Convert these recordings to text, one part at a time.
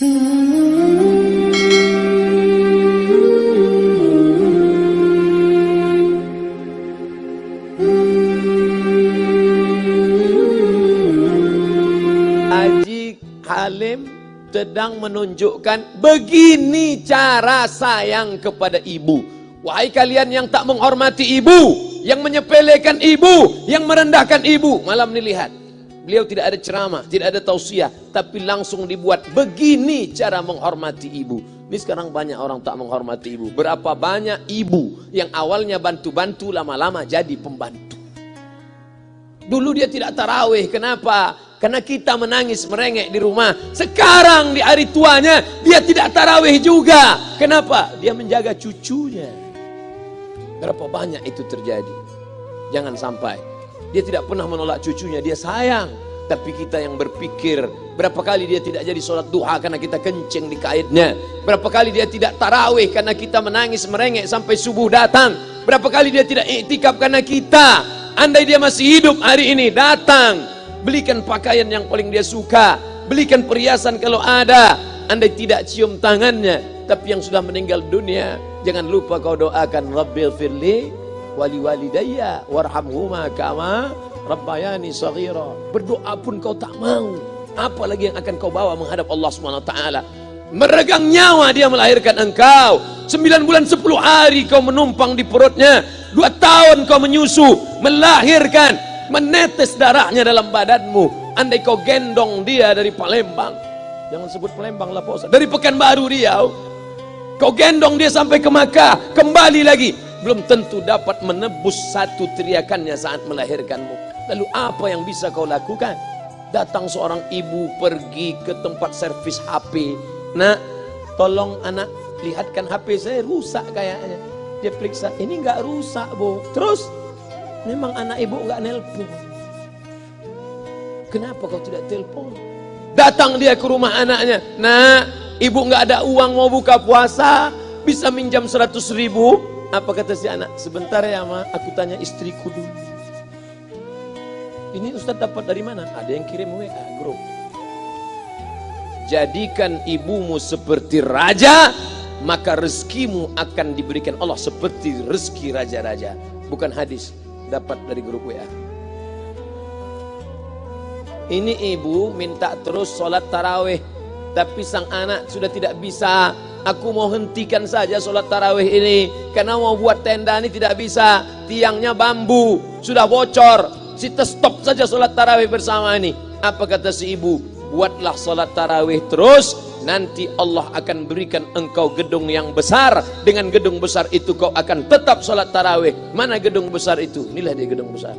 Haji Halim sedang menunjukkan begini cara sayang kepada ibu. Wahai kalian yang tak menghormati ibu, yang menyepelekan ibu, yang merendahkan ibu. Malam ini lihat, beliau tidak ada ceramah, tidak ada tausiah, tapi langsung dibuat begini cara menghormati ibu. Ini sekarang banyak orang tak menghormati ibu. Berapa banyak ibu yang awalnya bantu-bantu lama-lama jadi pembantu. Dulu dia tidak tarawih, kenapa? Karena kita menangis merengek di rumah. Sekarang di hari tuanya dia tidak tarawih juga. Kenapa? Dia menjaga cucunya. Berapa banyak itu terjadi? Jangan sampai dia tidak pernah menolak cucunya, dia sayang. Tapi kita yang berpikir Berapa kali dia tidak jadi sholat duha Karena kita kencing di kaitnya? Berapa kali dia tidak tarawih Karena kita menangis merengek sampai subuh datang? Berapa kali dia tidak iktikaf Karena kita? Andai dia masih hidup hari ini Datang. Belikan pakaian yang paling dia suka. Belikan perhiasan kalau ada. Andai tidak cium tangannya Tapi yang sudah meninggal dunia Jangan lupa kau doakan Rabbil firli Wali walidayya Warhamhuma kama Rabbayani saghira. Berdoa pun kau tak mau. Apalagi yang akan kau bawa menghadap Allah SWT. Meregang nyawa dia melahirkan engkau. Sembilan bulan sepuluh hari kau menumpang di perutnya. Dua tahun kau menyusu. Melahirkan. Menetes darahnya dalam badanmu. Andai kau gendong dia dari Palembang. Jangan sebut Palembang lah Pak Dari Pekanbaru Riau. Kau gendong dia sampai ke Makkah. Kembali lagi. Belum tentu dapat menebus satu teriakannya saat melahirkanmu. Lalu apa yang bisa kau lakukan? Datang seorang ibu pergi ke tempat servis HP. Nak, tolong anak lihatkan HP saya rusak kayaknya. Dia periksa, ini enggak rusak bu. Terus, memang anak ibu enggak nelpon. Kenapa kau tidak telepon? Datang dia ke rumah anaknya. Nak, ibu enggak ada uang mau buka puasa. Bisa minjam 100 ribu. Apa kata si anak? Sebentar ya ma, aku tanya istriku dulu. Ini Ustaz dapat dari mana? Ada yang kirim WA grup. Jadikan ibumu seperti raja, maka rezekimu akan diberikan Allah seperti rezeki raja-raja. Bukan hadis, dapat dari grup WA. Ini ibu minta terus sholat tarawih, tapi sang anak sudah tidak bisa. Aku mau hentikan saja sholat tarawih ini, karena mau buat tenda ini tidak bisa. Tiangnya bambu, sudah bocor, Kita stop saja sholat tarawih bersama ini. Apa kata si ibu? Buatlah sholat tarawih terus. Nanti Allah akan berikan engkau gedung yang besar. Dengan gedung besar itu kau akan tetap sholat tarawih. Mana gedung besar itu? Inilah dia gedung besar.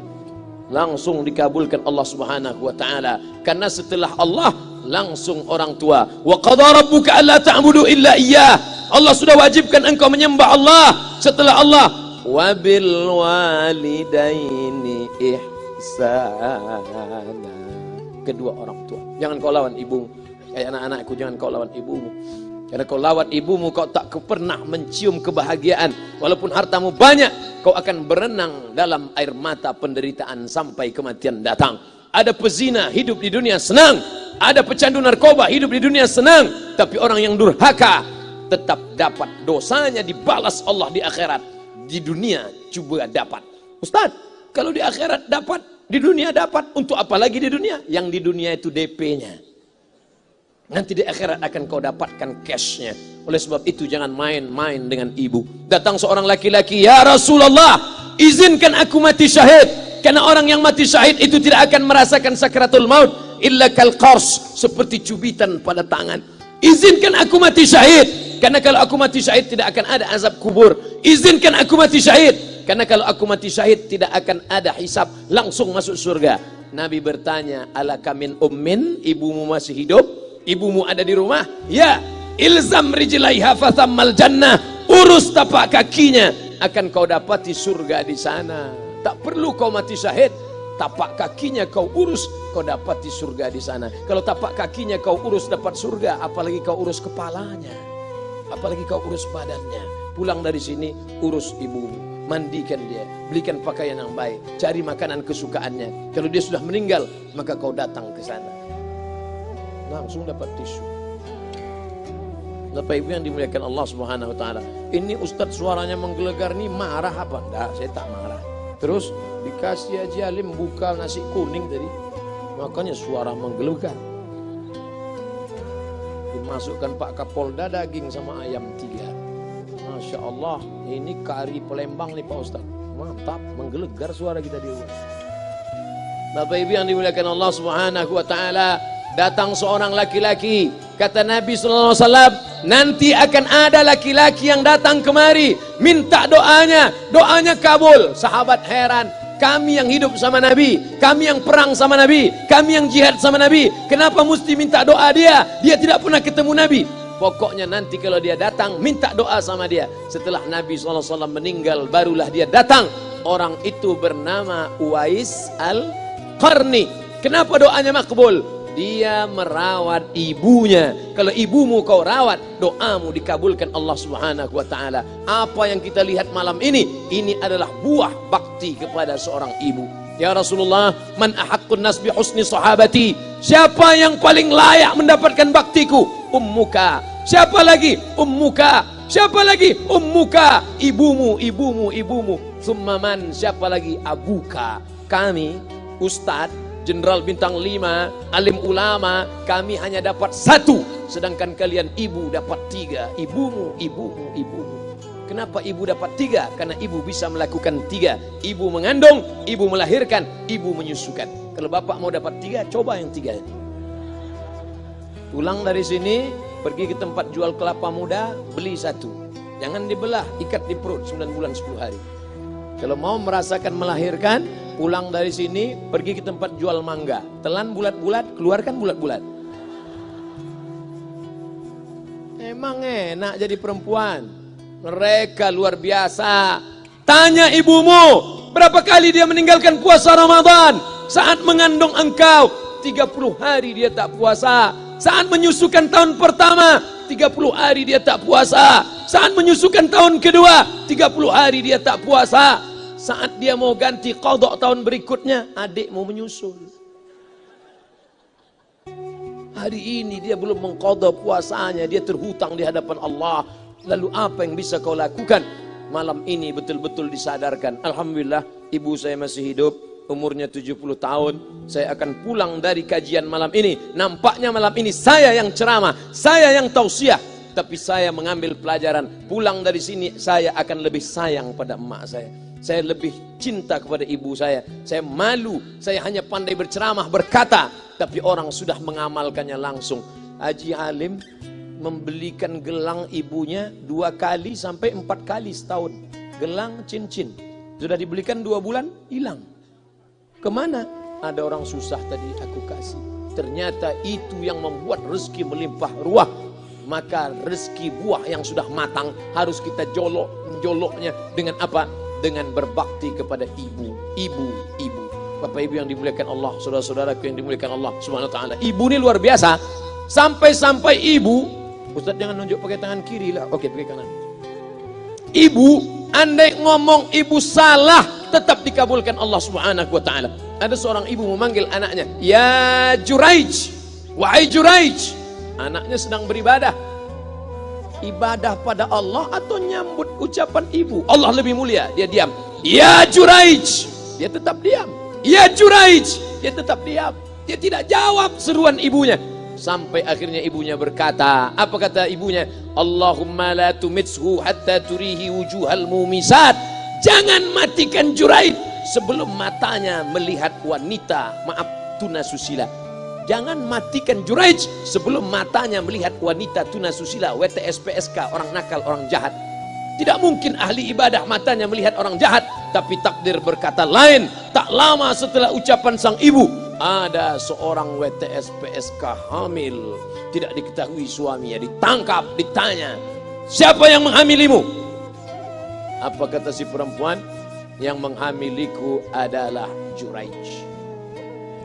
Langsung dikabulkan Allah subhanahu wa ta'ala. Karena setelah Allah langsung orang tua. Wa qadha rabbuka alla ta'budu illa iyyah. Allah sudah wajibkan engkau menyembah Allah. Setelah Allah. Wabil walidaini ih sana kedua orang tua jangan kau lawan ibumu kayak anak-anakku jangan kau lawan ibumu karena kau lawan ibumu kau tak pernah mencium kebahagiaan walaupun hartamu banyak kau akan berenang dalam air mata penderitaan sampai kematian datang ada pezina hidup di dunia senang ada pecandu narkoba hidup di dunia senang tapi orang yang durhaka tetap dapat dosanya dibalas Allah di akhirat di dunia coba dapat Ustaz kalau di akhirat dapat di dunia dapat, untuk apa lagi di dunia? Yang di dunia itu DP-nya. Nanti di akhirat akan kau dapatkan cash-nya. Oleh sebab itu jangan main-main dengan ibu. Datang seorang laki-laki, Ya Rasulullah, izinkan aku mati syahid. Karena orang yang mati syahid itu tidak akan merasakan sakratul maut. Illa kal qars, seperti cubitan pada tangan. Izinkan aku mati syahid. Karena kalau aku mati syahid tidak akan ada azab kubur. Izinkan aku mati syahid. Karena kalau aku mati syahid tidak akan ada hisap, langsung masuk surga. Nabi bertanya, ala kamin ummin, ibumu masih hidup? Ibumu ada di rumah? Ya. Ilzam rijlaiha fathammal jannah. Urus tapak kakinya, akan kau dapati surga di sana. Tak perlu kau mati syahid, tapak kakinya kau urus, kau dapati surga di sana. Kalau tapak kakinya kau urus dapat surga, apalagi kau urus kepalanya. Apalagi kau urus badannya. Pulang dari sini, urus ibumu mandikan dia, belikan pakaian yang baik, cari makanan kesukaannya. Kalau dia sudah meninggal, maka kau datang ke sana. Langsung dapat tisu. Bapak Ibu yang dimuliakan Allah Subhanahu wa taala. Ini ustadz suaranya menggelegar nih marah apa? Enggak, saya tak marah. Terus dikasih aja alim buka nasi kuning tadi. Makanya suara menggelegar. Dimasukkan Pak Kapolda daging sama ayam tiga. Masya Allah, ini kari Palembang nih Pak Ustadz. Mantap, menggelegar suara kita di rumah. Bapak Ibu yang dimuliakan Allah Subhanahu wa taala, datang seorang laki-laki, kata Nabi sallallahu nanti akan ada laki-laki yang datang kemari minta doanya, doanya kabul. Sahabat heran, kami yang hidup sama Nabi, kami yang perang sama Nabi, kami yang jihad sama Nabi, kenapa mesti minta doa dia? Dia tidak pernah ketemu Nabi. Pokoknya nanti kalau dia datang, minta doa sama dia. Setelah Nabi SAW meninggal, barulah dia datang. Orang itu bernama Uwais Al-Qarni. Kenapa doanya makbul? Dia merawat ibunya. Kalau ibumu kau rawat, doamu dikabulkan Allah Subhanahu wa taala. Apa yang kita lihat malam ini, ini adalah buah bakti kepada seorang ibu. Ya Rasulullah, man ahaqqun nas bi husni sahabati? Siapa yang paling layak mendapatkan baktiku? Ummuka. Siapa lagi? Ummuka. Siapa lagi? Ummuka. Ibumu, ibumu, ibumu. Summaman. Siapa lagi? Abuka. Kami, Ustadz, Jenderal Bintang 5, alim ulama, kami hanya dapat satu. Sedangkan kalian ibu dapat tiga. Ibumu, ibumu, ibumu. Kenapa ibu dapat tiga? Karena ibu bisa melakukan tiga. Ibu mengandung, ibu melahirkan, ibu menyusukan. Kalau bapak mau dapat tiga, coba yang tiga. Pulang dari sini, pergi ke tempat jual kelapa muda, beli satu. Jangan dibelah, ikat di perut 9 bulan 10 hari. Kalau mau merasakan melahirkan, pulang dari sini, pergi ke tempat jual mangga. Telan bulat-bulat, keluarkan bulat-bulat. Emang enak jadi perempuan. Mereka luar biasa. Tanya ibumu, berapa kali dia meninggalkan puasa Ramadan? Saat mengandung engkau, 30 hari dia tak puasa. Saat menyusukan tahun pertama, 30 hari dia tak puasa. Saat menyusukan tahun kedua, 30 hari dia tak puasa. Saat dia mau ganti kodok tahun berikutnya, adik mau menyusul. Hari ini dia belum mengkodok puasanya, dia terhutang di hadapan Allah. Lalu apa yang bisa kau lakukan? Malam ini betul-betul disadarkan. Alhamdulillah, ibu saya masih hidup, umurnya 70 tahun. Saya akan pulang dari kajian malam ini. Nampaknya malam ini saya yang ceramah, saya yang tausiah. Tapi saya mengambil pelajaran. Pulang dari sini saya akan lebih sayang pada emak saya. Saya lebih cinta kepada ibu saya. Saya malu, saya hanya pandai berceramah, berkata. Tapi orang sudah mengamalkannya langsung. Haji Halim membelikan gelang ibunya dua kali sampai empat kali setahun. Gelang cincin. Sudah dibelikan dua bulan, hilang. Ke mana? Ada orang susah tadi aku kasih. Ternyata itu yang membuat rezeki melimpah ruah. Maka rezeki buah yang sudah matang harus kita jolok, joloknya dengan apa? Dengan berbakti kepada ibu, ibu, ibu. Bapak Ibu yang dimuliakan Allah, saudara-saudaraku yang dimuliakan Allah Subhanahu wa taala. Ibu ini luar biasa. Sampai-sampai ibu, Ustaz jangan nunjuk pakai tangan kiri lah. Oke, pakai kanan. Ibu, andai ngomong ibu salah, tetap dikabulkan Allah Subhanahu wa taala. Ada seorang ibu memanggil anaknya, "Ya Juraij, wahai Juraij." Anaknya sedang beribadah. Ibadah pada Allah atau nyambut ucapan ibu? Allah lebih mulia, dia diam. "Ya Juraij." Dia tetap diam. "Ya Juraij." Dia tetap diam. Dia tidak jawab seruan ibunya. Sampai akhirnya ibunya berkata, apa kata ibunya? Allahumma la tumitshu hatta turihi wujuhal mumisat. Jangan matikan Juraid sebelum matanya melihat wanita, maaf tuna susila. Jangan matikan Juraij sebelum matanya melihat wanita tuna susila, WTS PSK, orang nakal, orang jahat. Tidak mungkin ahli ibadah matanya melihat orang jahat, tapi takdir berkata lain. Tak lama setelah ucapan sang ibu, ada seorang WTS PSK hamil tidak diketahui suaminya ditangkap ditanya siapa yang menghamilimu apa kata si perempuan yang menghamiliku adalah Juraij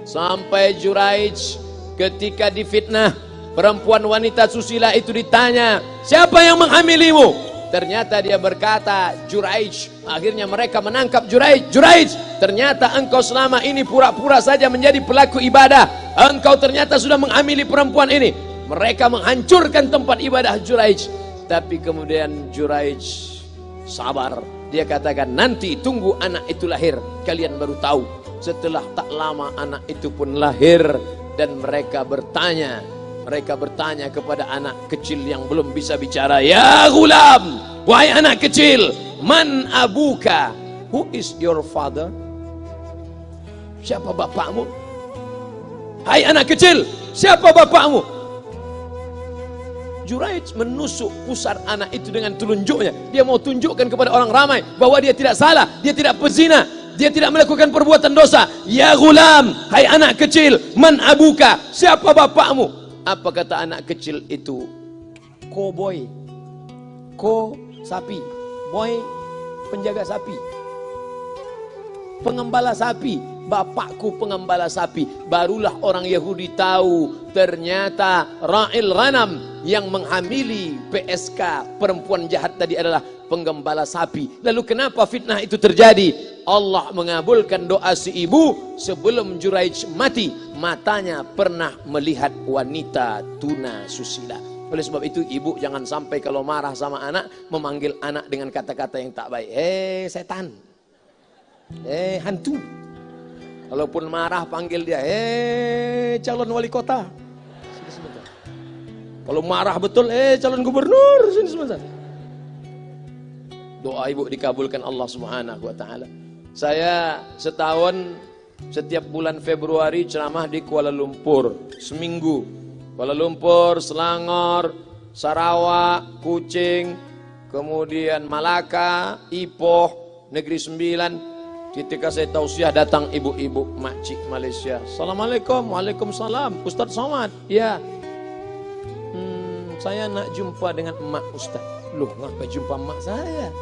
sampai Juraij ketika difitnah perempuan wanita susila itu ditanya siapa yang menghamilimu Ternyata dia berkata, Juraij. Akhirnya mereka menangkap Juraij. Juraij, ternyata engkau selama ini pura-pura saja menjadi pelaku ibadah. Engkau ternyata sudah menghamili perempuan ini. Mereka menghancurkan tempat ibadah Juraij. Tapi kemudian Juraij sabar. Dia katakan nanti tunggu anak itu lahir. Kalian baru tahu. Setelah tak lama anak itu pun lahir. Dan mereka bertanya. Mereka bertanya kepada anak kecil yang belum bisa bicara. Ya gulam. Wahai anak kecil. Man abuka. Who is your father? Siapa bapakmu? Hai anak kecil. Siapa bapakmu? Juraij menusuk pusar anak itu dengan telunjuknya. Dia mau tunjukkan kepada orang ramai bahwa dia tidak salah, dia tidak pezina, dia tidak melakukan perbuatan dosa. Ya gulam, hai anak kecil, man abuka, siapa bapakmu? Apa kata anak kecil itu? Ko boy, ko sapi, boy penjaga sapi, pengembala sapi bapakku pengembala sapi. Barulah orang Yahudi tahu ternyata Ra'il Ghanam yang menghamili PSK perempuan jahat tadi adalah penggembala sapi. Lalu kenapa fitnah itu terjadi? Allah mengabulkan doa si ibu sebelum Juraij mati. Matanya pernah melihat wanita tuna susila. Oleh sebab itu ibu jangan sampai kalau marah sama anak memanggil anak dengan kata-kata yang tak baik. Eh setan. Eh hantu. Kalaupun marah panggil dia, eh calon wali kota. Sini sebentar. Kalau marah betul, eh calon gubernur. Sini sebentar. Doa ibu dikabulkan Allah Subhanahu wa taala. Saya setahun setiap bulan Februari ceramah di Kuala Lumpur seminggu. Kuala Lumpur, Selangor, Sarawak, Kucing, kemudian Malaka, Ipoh, Negeri Sembilan, Ketika saya tausiah datang ibu-ibu makcik Malaysia. Assalamualaikum, waalaikumsalam. Ustaz Somad, ya. Hmm, saya nak jumpa dengan emak Ustaz. Loh, ngapa jumpa emak saya?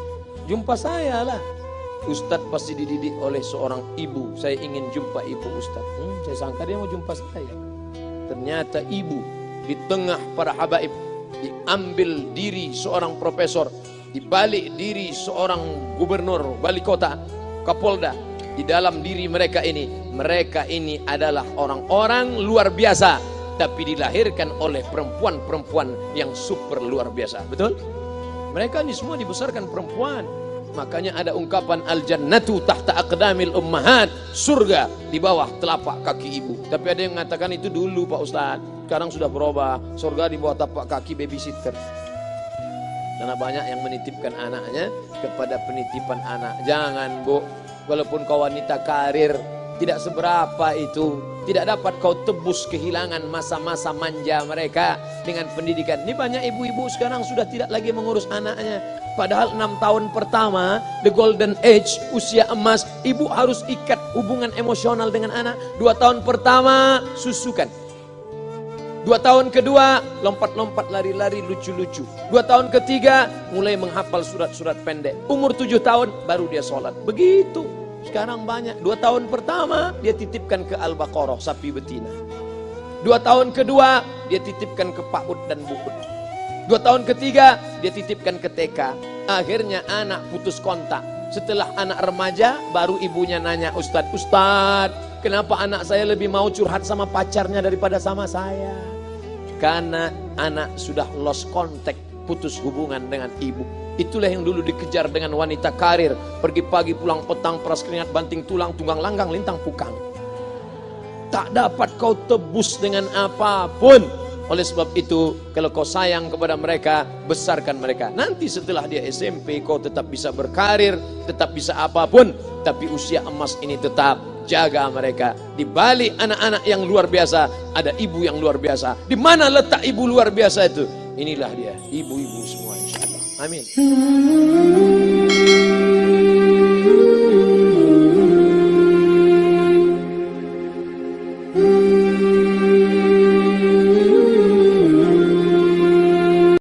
Jumpa saya lah. Ustaz pasti dididik oleh seorang ibu. Saya ingin jumpa ibu Ustaz. Hmm, saya sangka dia mau jumpa saya. Ternyata ibu di tengah para habaib diambil diri seorang profesor, dibalik diri seorang gubernur wali kota Kapolda di dalam diri mereka ini mereka ini adalah orang-orang luar biasa tapi dilahirkan oleh perempuan-perempuan yang super luar biasa betul mereka ini semua dibesarkan perempuan makanya ada ungkapan al-jannatu tahta aqdamil ummahat surga di bawah telapak kaki ibu tapi ada yang mengatakan itu dulu Pak Ustaz sekarang sudah berubah surga di bawah tapak kaki babysitter karena banyak yang menitipkan anaknya kepada penitipan anak. Jangan bu, walaupun kau wanita karir, tidak seberapa itu. Tidak dapat kau tebus kehilangan masa-masa manja mereka dengan pendidikan. Ini banyak ibu-ibu sekarang sudah tidak lagi mengurus anaknya. Padahal enam tahun pertama, the golden age, usia emas, ibu harus ikat hubungan emosional dengan anak. Dua tahun pertama, susukan Dua tahun kedua, lompat-lompat lari-lari lucu-lucu. Dua tahun ketiga, mulai menghafal surat-surat pendek. Umur tujuh tahun, baru dia sholat. Begitu. Sekarang banyak. Dua tahun pertama, dia titipkan ke Al-Baqarah, sapi betina. Dua tahun kedua, dia titipkan ke Pak Ud dan Bu Ud. Dua tahun ketiga, dia titipkan ke TK. Akhirnya anak putus kontak. Setelah anak remaja, baru ibunya nanya, Ustadz, Ustadz, kenapa anak saya lebih mau curhat sama pacarnya daripada sama saya? Karena anak sudah lost contact, putus hubungan dengan ibu. Itulah yang dulu dikejar dengan wanita karir. Pergi pagi pulang petang, peras keringat, banting tulang, tunggang langgang, lintang pukang. Tak dapat kau tebus dengan apa pun. Oleh sebab itu, kalau kau sayang kepada mereka, besarkan mereka. Nanti setelah dia SMP, kau tetap bisa berkarir, tetap bisa apa pun. Tapi usia emas ini tetap jaga mereka. Di balik anak-anak yang luar biasa, ada ibu yang luar biasa. Di mana letak ibu luar biasa itu? Inilah dia, ibu-ibu semua. Amin.